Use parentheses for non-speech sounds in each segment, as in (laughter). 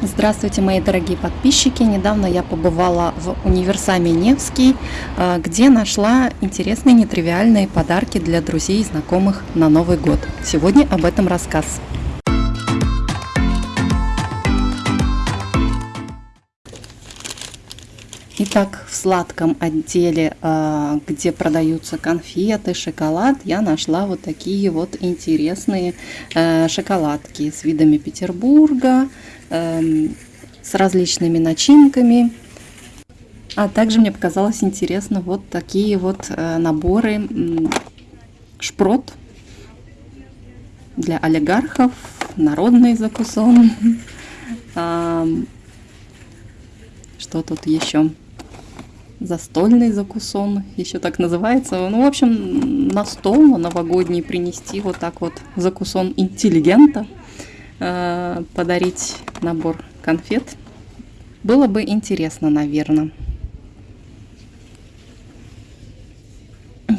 Здравствуйте, мои дорогие подписчики! Недавно я побывала в универсаме Невский, э, где нашла интересные нетривиальные подарки для друзей и знакомых на Новый год. Сегодня об этом рассказ. Итак, в сладком отделе, э, где продаются конфеты, шоколад, я нашла вот такие вот интересные э, шоколадки с видами Петербурга, Эм, с различными начинками. А также мне показалось интересно вот такие вот э, наборы шпрот для олигархов, народный закусон. (laughs) Что тут еще? Застольный закусон, еще так называется. Ну, в общем, на стол на новогодний принести вот так вот закусон интеллигента – Э, подарить набор конфет. Было бы интересно, наверное.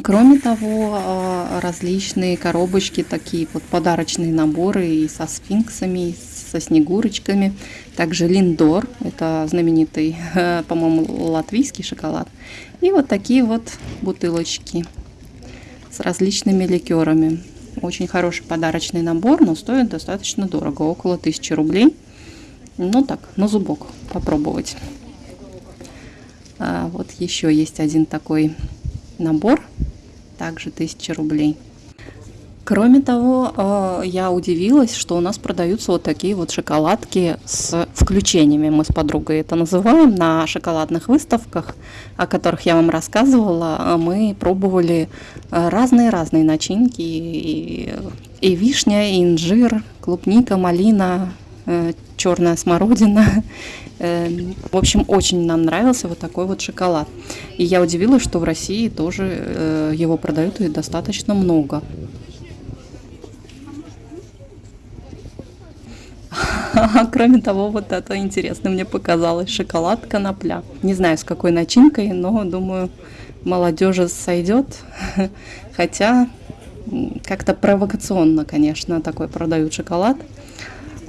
Кроме того, э, различные коробочки, такие вот подарочные наборы и со сфинксами, и со снегурочками. Также линдор, это знаменитый, (laughs) по-моему, латвийский шоколад. И вот такие вот бутылочки с различными ликерами. Очень хороший подарочный набор, но стоит достаточно дорого, около 1000 рублей. Ну так, на зубок попробовать. А вот еще есть один такой набор, также 1000 рублей. Кроме того, э, я удивилась, что у нас продаются вот такие вот шоколадки с включениями. Мы с подругой это называем на шоколадных выставках, о которых я вам рассказывала. Мы пробовали разные-разные начинки. И, и вишня, и инжир, клубника, малина, э, черная смородина. Э, в общем, очень нам нравился вот такой вот шоколад. И я удивилась, что в России тоже его продают и достаточно много. (laughs) Кроме того, вот это интересно мне показалось. Шоколад конопля. Не знаю, с какой начинкой, но думаю, молодежи сойдет. (laughs) Хотя как-то провокационно, конечно, такой продают шоколад.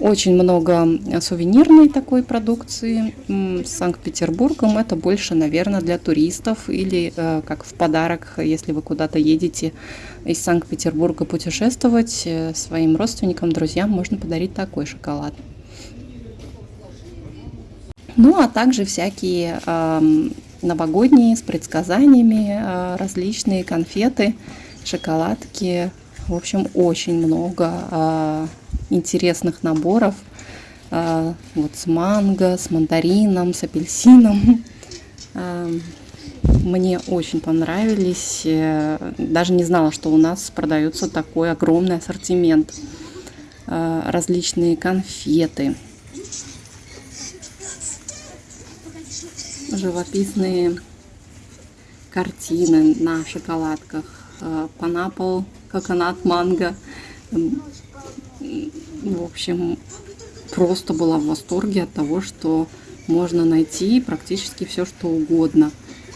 Очень много сувенирной такой продукции с Санкт-Петербургом. Это больше, наверное, для туристов или э, как в подарок, если вы куда-то едете из Санкт-Петербурга путешествовать, э, своим родственникам, друзьям можно подарить такой шоколад. Ну, а также всякие новогодние с предсказаниями, э, различные конфеты, шоколадки. В общем, очень много э, интересных наборов. Э, вот с манго, с мандарином, с апельсином. Э, мне очень понравились. Э, даже не знала, что у нас продается такой огромный ассортимент. Э, различные конфеты. живописные картины на шоколадках. Панапл, коконат, манго. В общем, просто была в восторге от того, что можно найти практически все, что угодно.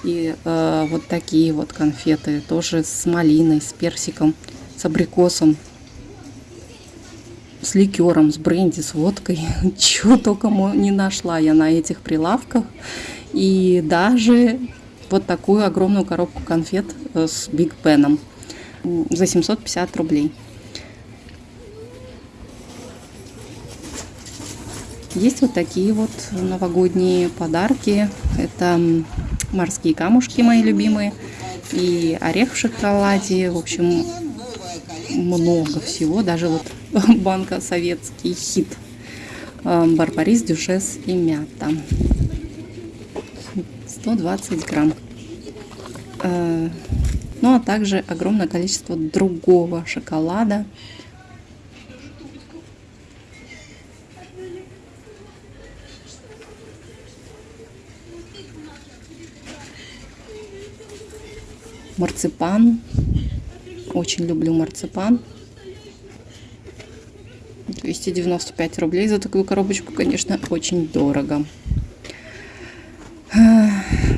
И э, вот такие вот конфеты, тоже с малиной, с персиком, с абрикосом, с ликером, с бренди, с водкой. (laughs) Чего только не нашла я на этих прилавках. И даже вот такую огромную коробку конфет э, с Биг Пеном за 750 рублей. Есть вот такие вот новогодние подарки. Это морские камушки мои любимые. И орех в шоколаде. В общем, много всего. Даже вот (laughs) банка советский хит. Э, Барбарис, дюшес и мята. 120 грамм. Э, ну а также огромное количество другого шоколада. Марципан. Очень люблю марципан. 295 рублей за такую коробочку, конечно, очень дорого.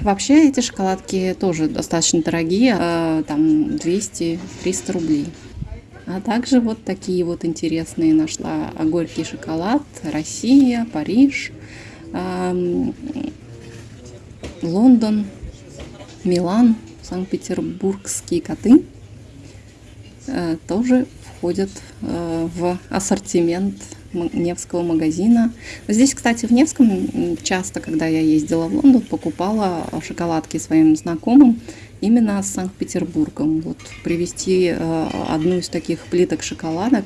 Вообще эти шоколадки тоже достаточно дорогие, а, там 200-300 рублей. А также вот такие вот интересные нашла горький шоколад. Россия, Париж, Лондон, Милан, Санкт-Петербургские коты э, тоже входят э, в ассортимент Невского магазина. Здесь, кстати, в Невском часто, когда я ездила в Лондон, покупала шоколадки своим знакомым именно с Санкт-Петербургом. Вот привезти э, одну из таких плиток шоколадок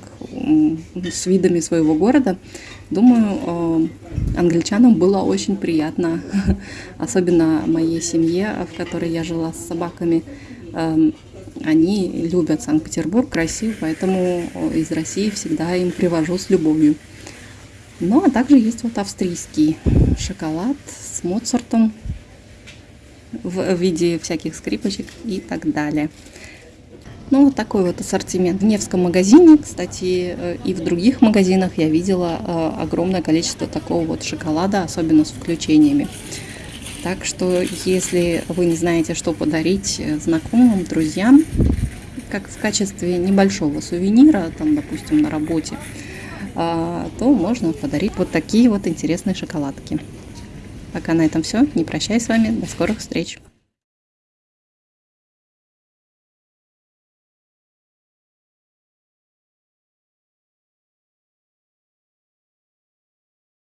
с видами своего города, думаю, э, англичанам было очень приятно, (laughs) особенно моей семье, в которой я жила с собаками. Эм, они любят Санкт-Петербург, красив, поэтому из России всегда им привожу с любовью. Ну, а также есть вот австрийский шоколад с Моцартом в виде всяких скрипочек и так далее. Ну, вот такой вот ассортимент. В Невском магазине, кстати, э, и в других магазинах я видела э, огромное количество такого вот шоколада, особенно с включениями. Так что, если вы не знаете, что подарить э, знакомым, друзьям, как в качестве небольшого сувенира, там, допустим, на работе, а, то можно подарить вот такие вот интересные шоколадки. Пока на этом все. Не прощаюсь с вами. До скорых встреч.